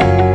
you